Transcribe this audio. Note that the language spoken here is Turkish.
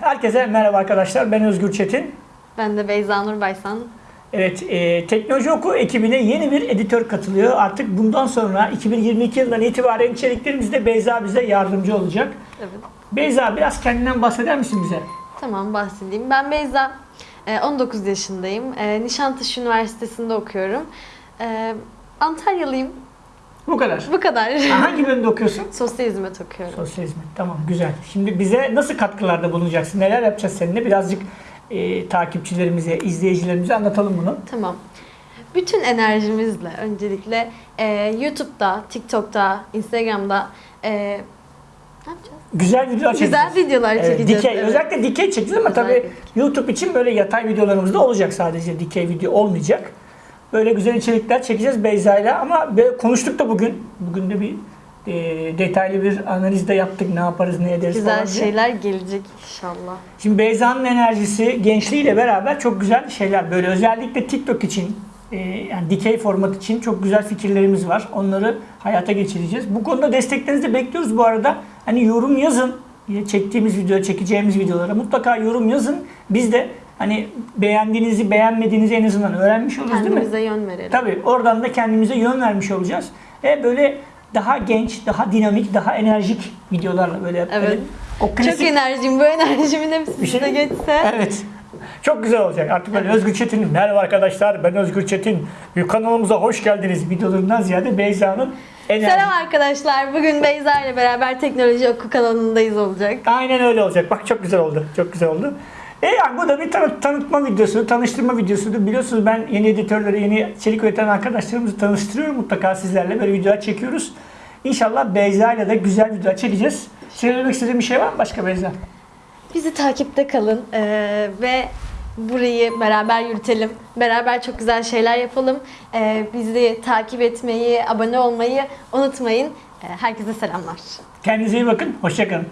Herkese merhaba arkadaşlar. Ben Özgür Çetin. Ben de Beyza Nur Baysan. Evet, e, Teknoloji Oku ekibine yeni bir editör katılıyor. Artık bundan sonra 2022 yılından itibaren içeriklerimizde Beyza bize yardımcı olacak. Evet. Beyza biraz kendinden bahseder misin bize? Tamam bahsedeyim. Ben Beyza. Ee, 19 yaşındayım. Ee, Nişantaşı Üniversitesi'nde okuyorum. Ee, Antalyalıyım. Bu kadar. Bu kadar. Hangi bölümde okuyorsun? Sosyal hizmet okuyorum. Sosyal hizmet. Tamam, güzel. Şimdi bize nasıl katkılarda bulunacaksın? Neler yapacağız seninle? Birazcık e, takipçilerimize, izleyicilerimize anlatalım bunu. Tamam. Bütün enerjimizle öncelikle e, YouTube'da, TikTok'ta, Instagram'da e, ne yapacağız? Güzel videolar çekeceğiz. Güzel videolar çekeceğiz. dikey. evet. Özellikle dikey çekeceğiz ama tabii Özellikle. YouTube için böyle yatay videolarımız da olacak sadece. Dikey video olmayacak. Böyle güzel içerikler çekeceğiz Beyza'yla ama böyle konuştuk da bugün. Bugün de bir e, detaylı bir analiz de yaptık. Ne yaparız, ne ederiz Güzel falan diye. şeyler gelecek inşallah. Şimdi Beyza'nın enerjisi, gençliğiyle beraber çok güzel şeyler. Böyle özellikle TikTok için, e, yani dikey format için çok güzel fikirlerimiz var. Onları hayata geçireceğiz. Bu konuda desteklerinizi de bekliyoruz bu arada. Hani yorum yazın. Çektiğimiz video, çekeceğimiz videolara mutlaka yorum yazın. Biz de hani beğendiğinizi, beğenmediğinizi en azından öğrenmiş oluruz değil mi? Kendimize yön verelim. Tabii oradan da kendimize yön vermiş olacağız. E böyle daha genç, daha dinamik, daha enerjik videolarla böyle Evet. böyle o klasik Çok enerjim. Bu enerjimin hepsi Bir şey- size geçse. Evet. Çok güzel olacak. Artık böyle Özgür Çetin, merhaba arkadaşlar ben Özgür Çetin. Kanalımıza hoş geldiniz videolarından ziyade Beyza'nın enerji. Selam arkadaşlar. Bugün Beyza ile beraber Teknoloji Oku kanalındayız olacak. Aynen öyle olacak. Bak çok güzel oldu. Çok güzel oldu. E yani bu da bir tanı- tanıtma videosu, tanıştırma videosudur. Biliyorsunuz ben yeni editörleri, yeni içerik üreten arkadaşlarımızı tanıştırıyorum mutlaka sizlerle. Böyle videolar çekiyoruz. İnşallah Beyza ile de güzel videolar çekeceğiz. Söylemek istediğin bir şey var mı başka Beyza? Bizi takipte kalın eee, ve burayı beraber yürütelim. Beraber çok güzel şeyler yapalım. Eee, bizi takip etmeyi, abone olmayı unutmayın. Eee, herkese selamlar. Kendinize iyi bakın. Hoşçakalın.